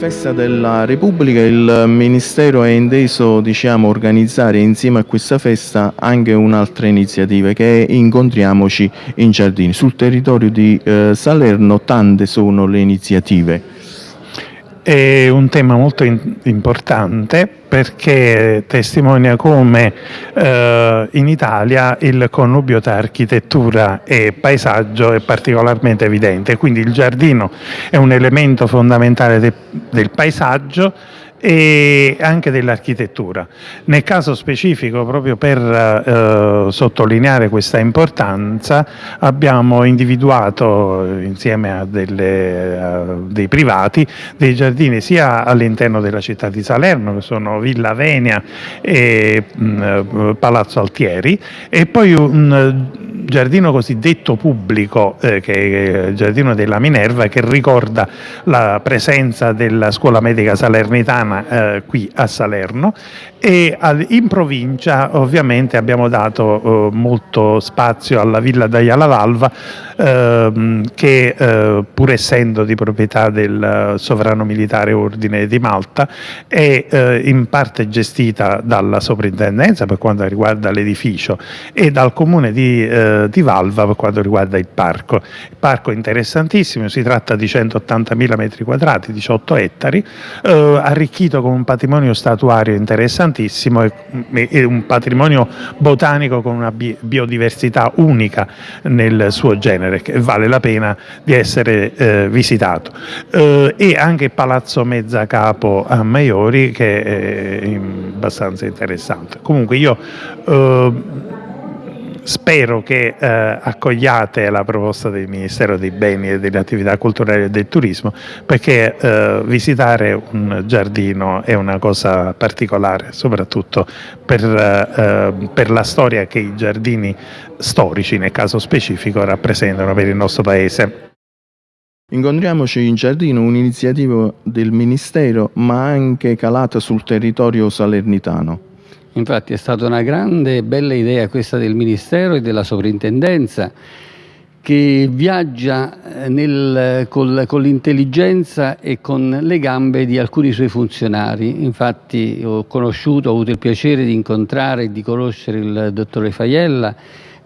festa della Repubblica il Ministero è inteso diciamo, organizzare insieme a questa festa anche un'altra iniziativa che è Incontriamoci in Giardini. Sul territorio di eh, Salerno tante sono le iniziative. È un tema molto in importante perché testimonia come eh, in Italia il connubio tra architettura e paesaggio è particolarmente evidente, quindi il giardino è un elemento fondamentale de, del paesaggio e anche dell'architettura. Nel caso specifico, proprio per eh, sottolineare questa importanza, abbiamo individuato insieme a, delle, a, dei privati dei giardini sia all'interno della città di Salerno, che sono Villa Venia e mh, mm, Palazzo Altieri, e poi un giardino cosiddetto pubblico, eh, che è il giardino della Minerva, che ricorda la presenza della scuola medica salernitana eh, qui a Salerno e in provincia ovviamente abbiamo dato eh, molto spazio alla Villa d'Aiala Valva ehm, che eh, pur essendo di proprietà del sovrano militare ordine di Malta è eh, in parte gestita dalla soprintendenza per quanto riguarda l'edificio e dal comune di, eh, di, Valva per quanto riguarda il parco. Il parco è interessantissimo, si tratta di 180.000 metri quadrati, 18 ettari, eh, arricchito con un patrimonio statuario interessante importantissimo e un patrimonio botanico con una biodiversità unica nel suo genere che vale la pena di essere eh, visitato. Eh, e anche Palazzo Mezzacapo a Maiori che è abbastanza interessante. Comunque io eh, Spero che eh, accogliate la proposta del Ministero dei Beni e delle Attività Culturali e del Turismo perché eh, visitare un giardino è una cosa particolare, soprattutto per, eh, per, la storia che i giardini storici, nel caso specifico, rappresentano per il nostro Paese. Incontriamoci in giardino, un'iniziativa del Ministero ma anche calata sul territorio salernitano. Infatti è stata una grande e bella idea questa del Ministero e della Sovrintendenza che viaggia eh, nel, col, con l'intelligenza e con le gambe di alcuni suoi funzionari. Infatti ho conosciuto, ho avuto il piacere di incontrare e di conoscere il dottore Faiella,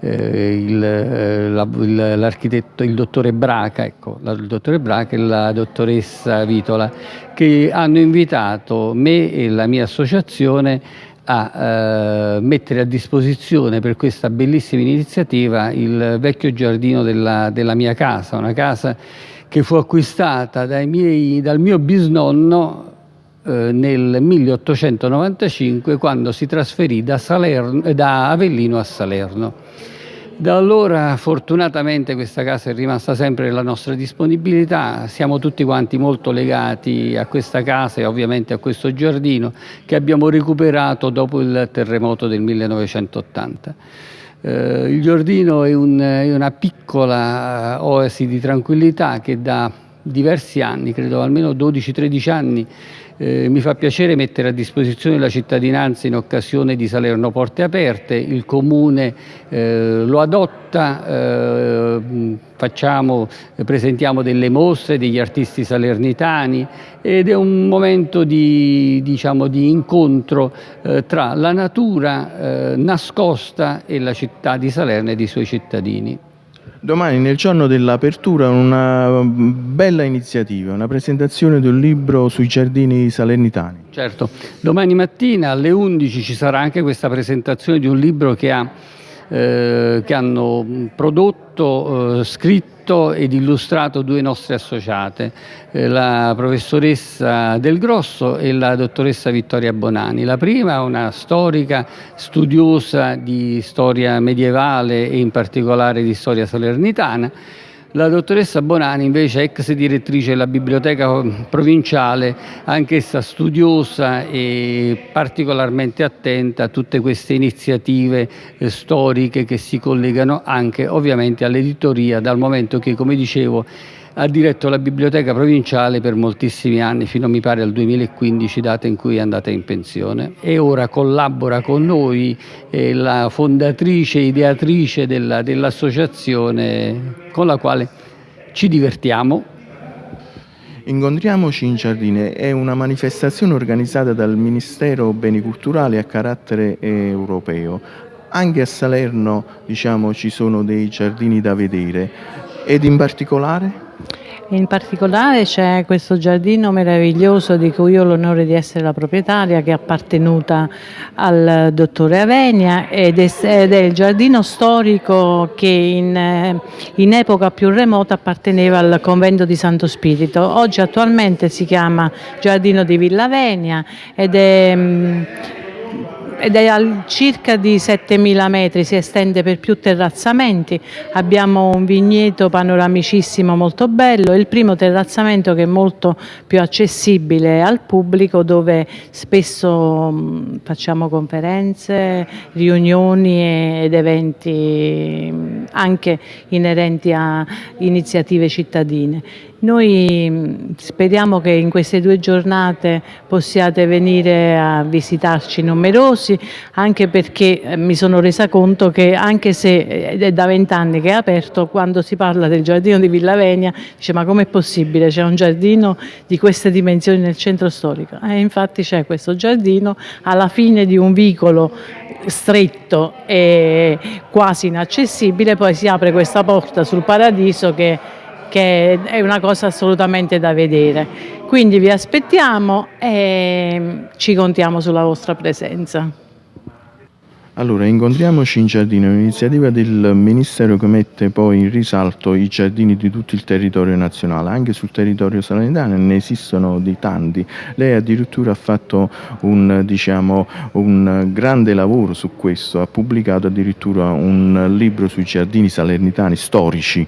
eh, il, eh, l'architetto, il dottore Braca, ecco, il dottore Braca e la dottoressa Vitola, che hanno invitato me e la mia associazione a eh, mettere a disposizione per questa bellissima iniziativa il vecchio giardino della, della mia casa, una casa che fu acquistata miei, dal mio bisnonno eh, nel 1895 quando si trasferì da, Salerno, da Avellino a Salerno. Da allora fortunatamente questa casa è rimasta sempre nella nostra disponibilità, siamo tutti quanti molto legati a questa casa e ovviamente a questo giardino che abbiamo recuperato dopo il terremoto del 1980. Eh, il giardino è, un, è una piccola oasi di tranquillità che da diversi anni, credo almeno 12-13 anni, eh, mi fa piacere mettere a disposizione la cittadinanza in occasione di Salerno Porte Aperte, il Comune eh, lo adotta, eh, facciamo, presentiamo delle mostre degli artisti salernitani ed è un momento di, diciamo, di incontro eh, tra la natura eh, nascosta e la città di Salerno e i suoi cittadini. Domani, nel giorno dell'apertura, una bella iniziativa, una presentazione di un libro sui giardini salernitani. Certo, domani mattina alle 11 ci sarà anche questa presentazione di un libro che, ha, eh, che hanno prodotto, eh, scritto scritto ed illustrato due nostre associate, eh, la professoressa Del Grosso e la dottoressa Vittoria Bonani. La prima è una storica studiosa di storia medievale e in particolare di storia salernitana la dottoressa Bonani invece ex direttrice della biblioteca provinciale, anch'essa studiosa e particolarmente attenta a tutte queste iniziative eh, storiche che si collegano anche ovviamente all'editoria dal momento che come dicevo ha diretto la biblioteca provinciale per moltissimi anni, fino mi pare al 2015, data in cui è andata in pensione, e ora collabora con noi, è la fondatrice, ideatrice dell'associazione dell con la quale ci divertiamo. Incontriamoci in giardine. È una manifestazione organizzata dal Ministero Beni Culturali a carattere europeo. Anche a Salerno diciamo, ci sono dei giardini da vedere ed in particolare? In particolare c'è questo giardino meraviglioso di cui ho l'onore di essere la proprietaria che è appartenuta al dottore Avenia ed è, il giardino storico che in, in, epoca più remota apparteneva al convento di Santo Spirito. Oggi attualmente si chiama Giardino di Villa Venia ed è ed è a circa di 7.000 metri, si estende per più terrazzamenti, abbiamo un vigneto panoramicissimo molto bello, il primo terrazzamento che è molto più accessibile al pubblico dove spesso mm, facciamo conferenze, riunioni ed eventi mm, anche inerenti a iniziative cittadine. Noi mm, speriamo che in queste due giornate possiate venire a visitarci numerosi, anche perché eh, mi sono resa conto che anche se eh, è da vent'anni che è aperto, quando si parla del giardino di Villa Venia, dice ma com'è possibile? C'è un giardino di queste dimensioni nel centro storico? E infatti c'è questo giardino alla fine di un vicolo stretto e quasi inaccessibile, poi si apre questa porta sul paradiso che che è una cosa assolutamente da vedere. Quindi vi aspettiamo e ci contiamo sulla vostra presenza. Allora, incontriamoci in giardino, un'iniziativa del Ministero che mette poi in risalto i giardini di tutto il territorio nazionale, anche sul territorio salernitano ne esistono di tanti. Lei addirittura ha fatto un, diciamo, un grande lavoro su questo, ha pubblicato addirittura un libro sui giardini salernitani storici.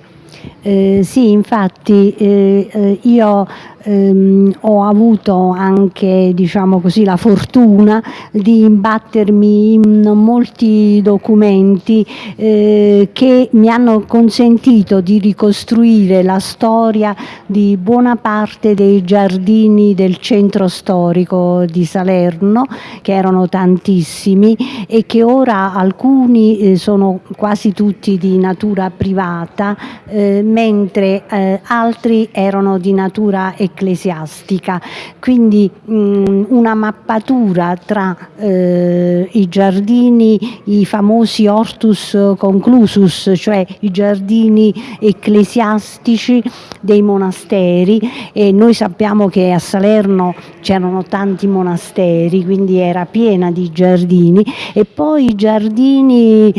Eh, sì, infatti eh, eh io ehm, ho avuto anche diciamo così, la fortuna di imbattermi in molti documenti eh, che mi hanno consentito di ricostruire la storia di buona parte dei giardini del centro storico di Salerno, che erano tantissimi e che ora alcuni eh, sono quasi tutti di natura privata, eh, mentre eh, altri erano di natura economica ecclesiastica, quindi mh, una mappatura tra eh, i giardini, i famosi hortus conclusus, cioè i giardini ecclesiastici dei monasteri. E noi sappiamo che a Salerno c'erano tanti monasteri, quindi era piena di giardini e poi giardini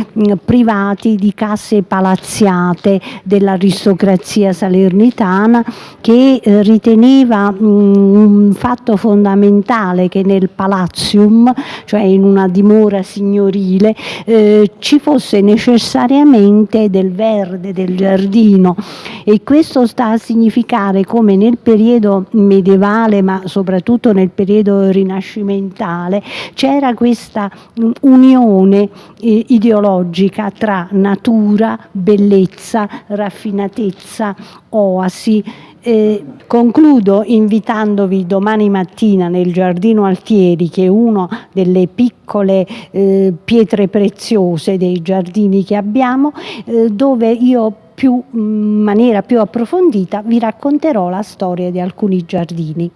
privati di case palazziate dell'aristocrazia salernitana che eh, riteneva un fatto fondamentale che nel palazium, cioè in una dimora signorile, eh, ci fosse necessariamente del verde, del giardino. E questo sta a significare come nel periodo medievale ma soprattutto nel periodo rinascimentale c'era questa mm, unione eh, ideologica tra natura, bellezza, raffinatezza, oasi eh, concludo invitandovi domani mattina nel Giardino Altieri, che è una delle piccole eh, pietre preziose dei giardini che abbiamo, eh, dove io più, in maniera più approfondita vi racconterò la storia di alcuni giardini.